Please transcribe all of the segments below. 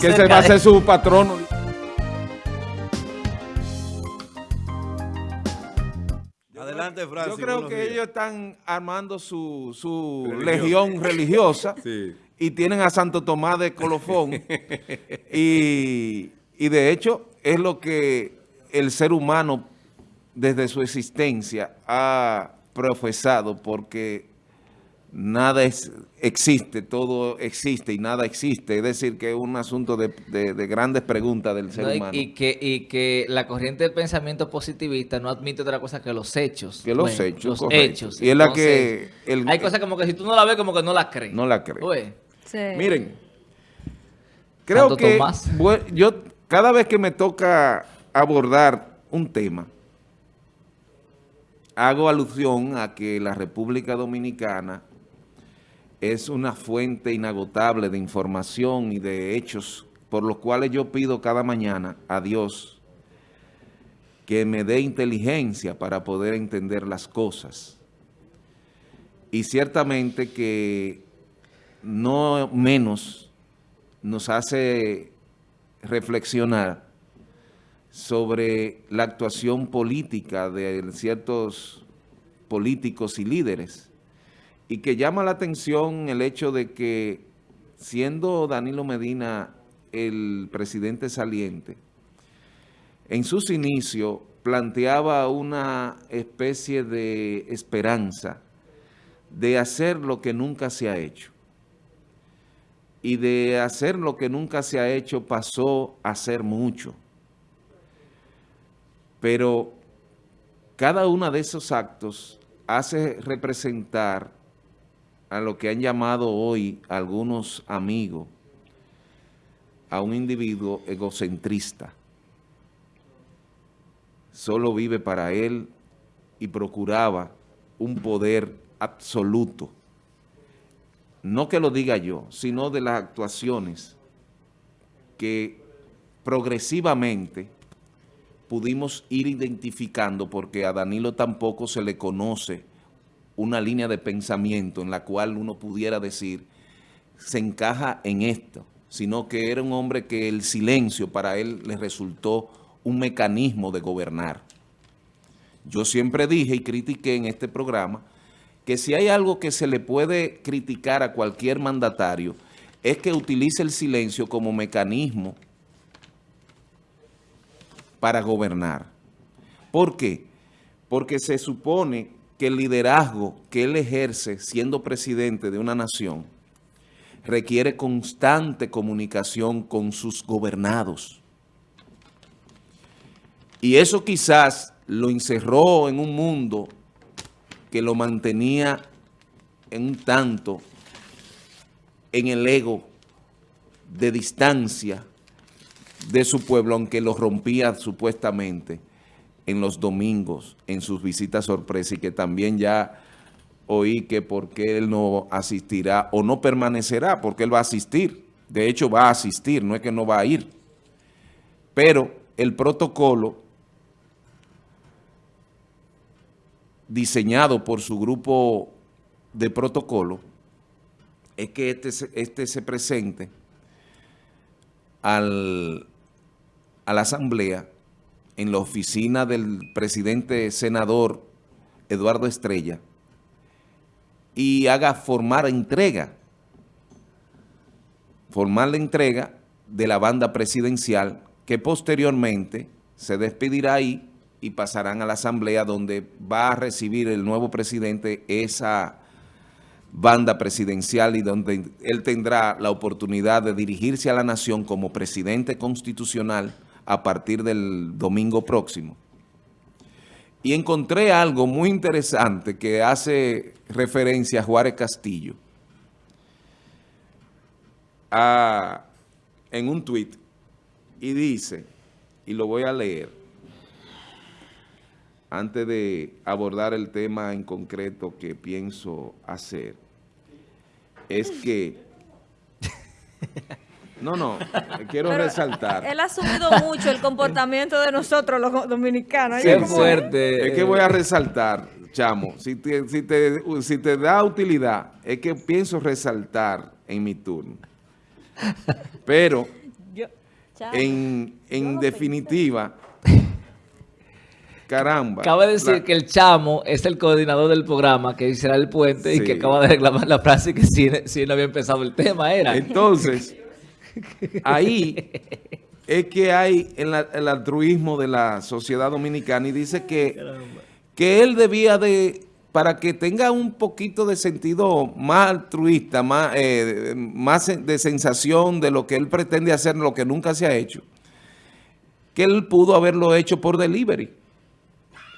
que se va a hacer su patrono. Adelante, Francis. Yo creo que días. ellos están armando su, su legión religiosa Sí. y tienen a Santo Tomás de Colofón. y, y de hecho es lo que el ser humano desde su existencia ha profesado porque nada es, existe, todo existe y nada existe. Es decir, que es un asunto de, de- de grandes preguntas del ser No, y, humano. y que, y que la corriente del pensamiento positivista no admite otra cosa que los hechos. Que los Bueno, hechos, Los correcto. hechos. Y es la que el- hay cosas como que si tú no la ves, como que no la crees. no la cree. Oye, Sí. Miren, creo Santo que Tomás. yo cada vez que me toca abordar un tema, hago alusión a que la República Dominicana es una fuente inagotable de información y de hechos por los cuales yo pido cada mañana a Dios que me dé inteligencia para poder entender las cosas. Y ciertamente que no menos nos hace reflexionar sobre la actuación política de ciertos políticos y líderes y que llama la atención el hecho de que siendo Danilo Medina el presidente saliente, en sus inicios planteaba una especie de esperanza de hacer lo que nunca se ha hecho. Y de hacer lo que nunca se ha hecho pasó a ser mucho. Pero cada uno de esos actos hace representar a lo que han llamado hoy algunos amigos a un individuo egocentrista. Solo vive para él y procuraba un poder absoluto. No que lo diga yo, sino de las actuaciones que progresivamente pudimos ir identificando porque a Danilo tampoco se le conoce una línea de pensamiento en la cual uno pudiera decir se encaja en esto, sino que era un hombre que el silencio para él le resultó un mecanismo de gobernar. Yo siempre dije y critiqué en este programa que si hay algo que se le puede criticar a cualquier mandatario es que utilice el silencio como mecanismo para gobernar. ¿Por qué? Porque se supone que el liderazgo que él ejerce siendo presidente de una nación requiere constante comunicación con sus gobernados. Y eso quizás lo encerró en un mundo que lo mantenía en un tanto en el ego de distancia de su pueblo, aunque lo rompía supuestamente en los domingos, en sus visitas sorpresa, y que también ya oí que porque él no asistirá o no permanecerá, porque él va a asistir. De hecho, va a asistir, no es que no va a ir. Pero el protocolo diseñado por su grupo de protocolo es que este, este se presente al, a la asamblea en la oficina del presidente senador Eduardo Estrella y haga formar entrega, formar la entrega de la banda presidencial que posteriormente se despedirá ahí y pasarán a la asamblea donde va a recibir el nuevo presidente esa banda presidencial y donde él tendrá la oportunidad de dirigirse a la nación como presidente constitucional a partir del domingo próximo. Y encontré algo muy interesante que hace referencia a Juárez Castillo a- en un tuit y dice, y lo voy a leer, antes de abordar el tema en concreto que pienso hacer, es que... No, no, quiero Pero resaltar. Él ha asumido mucho el comportamiento de nosotros los dominicanos. qué como- fuerte. Es que voy a resaltar, chamo, si te, si, te, si te da utilidad, es que pienso resaltar en mi turno. Pero en, en definitiva, caramba. Acaba de decir la- que el chamo es el coordinador del programa que será el puente y que acaba de reclamar la frase que si, si no había empezado el tema era. Entonces, ahí es que hay el, el altruismo de la sociedad dominicana y dice que, que él debía de, para que tenga un poquito de sentido más altruista, más, eh, más de sensación de lo que él pretende hacer, lo que nunca se ha hecho, que él pudo haberlo hecho por delivery,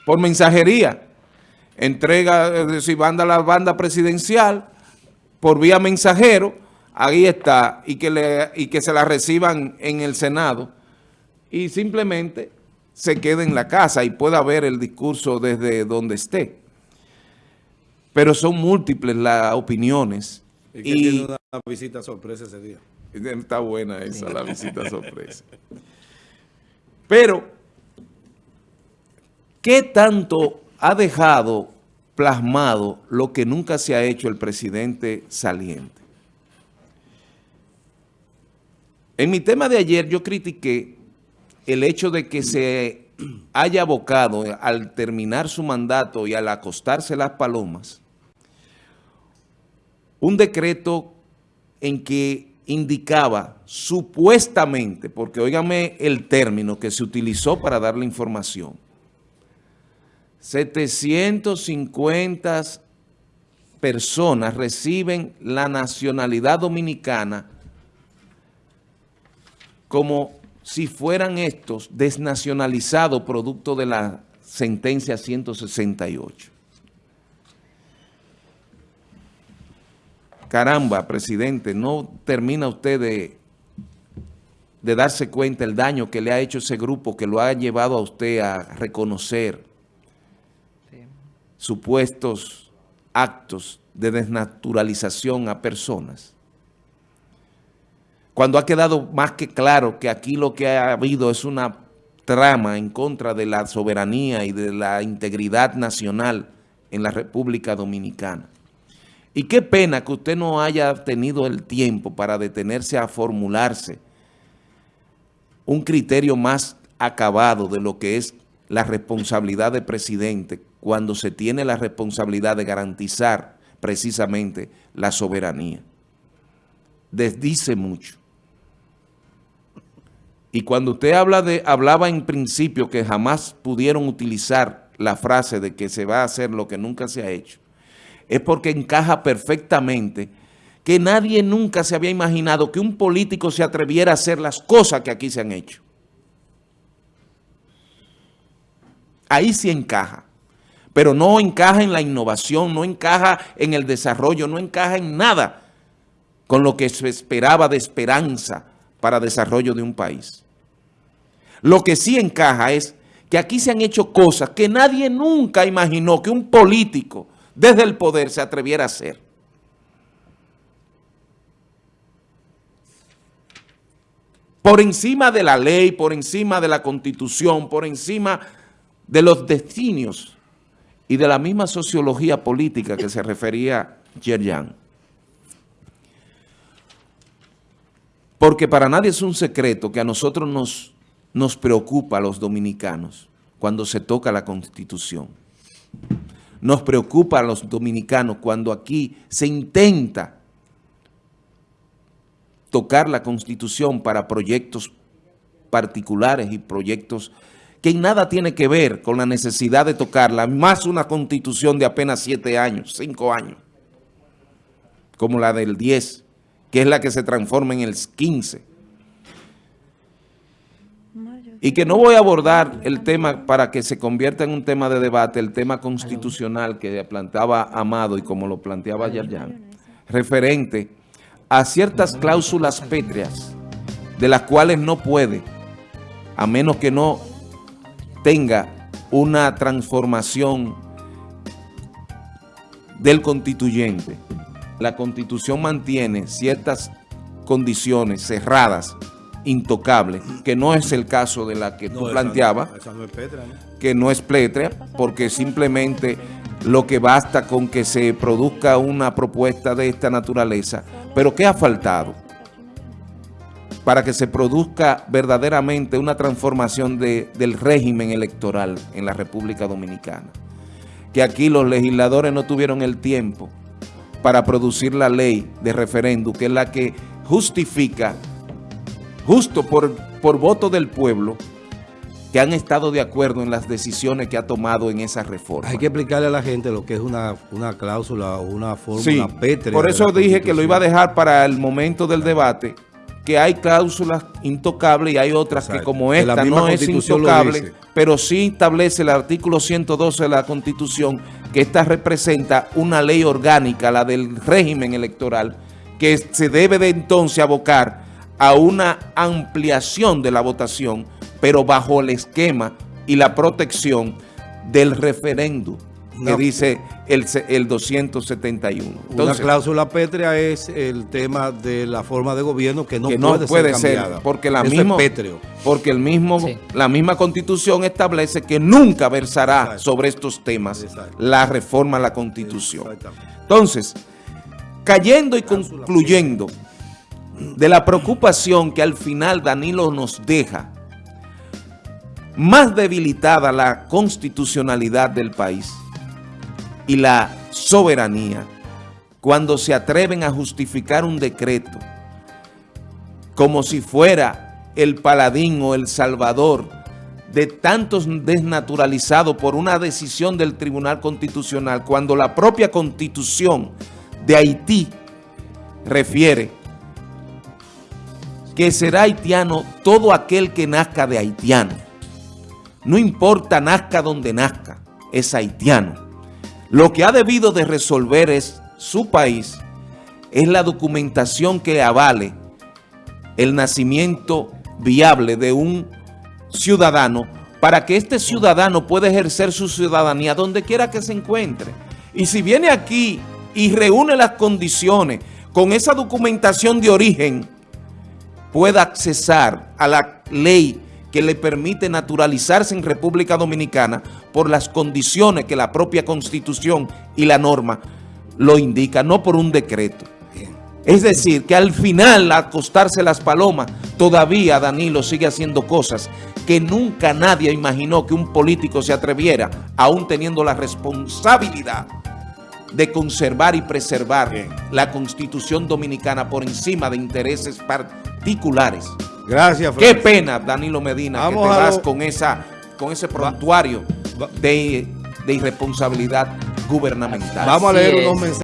por mensajería. Entrega, es decir, banda la banda presidencial por vía mensajero, ahí está, y que, le, y que se la reciban en el Senado, y simplemente se quede en la casa y pueda ver el discurso desde donde esté. Pero son múltiples las opiniones. Y que Y, tiene una visita sorpresa ese día. está buena esa, la visita sorpresa. Pero, ¿qué tanto ha dejado plasmado lo que nunca se ha hecho el presidente saliente? En mi tema de ayer yo critiqué el hecho de que se haya abocado al terminar su mandato y al acostarse las palomas, un decreto en que indicaba supuestamente, porque óigame el término que se utilizó para dar la información, 750 personas reciben la nacionalidad dominicana como si fueran estos desnacionalizados producto de la sentencia 168. Caramba, presidente, ¿no termina usted de, de darse cuenta el daño que le ha hecho ese grupo que lo ha llevado a usted a reconocer supuestos actos de desnaturalización a personas? Cuando ha quedado más que claro que aquí lo que ha habido es una trama en contra de la soberanía y de la integridad nacional en la República Dominicana. Y qué pena que usted no haya tenido el tiempo para detenerse a formularse un criterio más acabado de lo que es la responsabilidad del presidente cuando se tiene la responsabilidad de garantizar precisamente la soberanía. Desdice mucho. Y cuando usted habla de, hablaba en principio que jamás pudieron utilizar la frase de que se va a hacer lo que nunca se ha hecho, es porque encaja perfectamente que nadie nunca se había imaginado que un político se atreviera a hacer las cosas que aquí se han hecho. Ahí sí encaja, pero no encaja en la innovación, no encaja en el desarrollo, no encaja en nada con lo que se esperaba de esperanza para desarrollo de un país. Lo que sí encaja es que aquí se han hecho cosas que nadie nunca imaginó que un político desde el poder se atreviera a hacer. Por encima de la ley, por encima de la constitución, por encima de los destinos y de la misma sociología política que se refería Yerjan. Porque para nadie es un secreto que a nosotros nos, nos preocupa a los dominicanos cuando se toca la Constitución. Nos preocupa a los dominicanos cuando aquí se intenta tocar la Constitución para proyectos particulares y proyectos que nada tiene que ver con la necesidad de tocarla, más una Constitución de apenas siete años, cinco años, como la del 10, que es la que se transforma en el 15. Y que no voy a abordar el tema para que se convierta en un tema de debate, el tema constitucional que planteaba Amado y como lo planteaba Yarjan, referente a ciertas cláusulas pétreas de las cuales no puede, a menos que no tenga una transformación del constituyente. La Constitución mantiene ciertas condiciones cerradas, intocables, que no es el caso de la que tú No, planteabas, no- esa no es Petra, ¿no? que no es plétrea, porque simplemente lo que basta con que se produzca una propuesta de esta naturaleza. Pero ¿qué ha faltado? para que se produzca verdaderamente una transformación de- del régimen electoral en la República Dominicana. Que aquí los legisladores no tuvieron el tiempo para producir la ley de referéndum, que es la que justifica, justo por, por voto del pueblo, que han estado de acuerdo en las decisiones que ha tomado en esa reforma. Hay que explicarle a la gente lo que es una, una cláusula o una fórmula Sí, pétrea. por eso dije que lo iba a dejar para el momento del debate, que hay cláusulas intocables y hay otras que Exacto. como Que esta no es intocable, pero sí establece el artículo 112 de la Constitución que esta representa una ley orgánica, la del régimen electoral, que se debe de entonces abocar a una ampliación de la votación, pero bajo el esquema y la protección del referéndum que No. dice el, el 271. Una Entonces, cláusula pétrea es el tema de la forma de gobierno que no, que no puede, puede ser ser, cambiada. porque la Eso mismo, es pétreo. porque el mismo, Sí. la misma constitución establece que nunca versará Exacto. sobre estos temas Exacto. la reforma a la constitución. Entonces, cayendo y concluyendo de la preocupación que al final Danilo nos deja, más debilitada la constitucionalidad del país y la soberanía cuando se atreven a justificar un decreto como si fuera el paladín o el salvador de tantos desnaturalizados por una decisión del Tribunal Constitucional, cuando la propia Constitución de Haití refiere que será haitiano todo aquel que nazca de haitiano. No importa nazca donde nazca, es haitiano. Lo que ha debido de resolver es su país, es la documentación que avale el nacimiento viable de un ciudadano para que este ciudadano pueda ejercer su ciudadanía donde quiera que se encuentre. Y si viene aquí y reúne las condiciones con esa documentación de origen, pueda accesar a la ley que le permite naturalizarse en República Dominicana por las condiciones que la propia Constitución y la norma lo indica, no por un decreto. Es decir, que al final, al acostarse las palomas, todavía Danilo sigue haciendo cosas que nunca nadie imaginó que un político se atreviera, aún teniendo la responsabilidad de conservar y preservar Bien. la Constitución Dominicana por encima de intereses particulares. Gracias, Qué Francis. pena, Danilo Medina, Vamos que te vas lo- con, esa, con ese prontuario de, de irresponsabilidad gubernamental. Vamos a leer unos mensajes.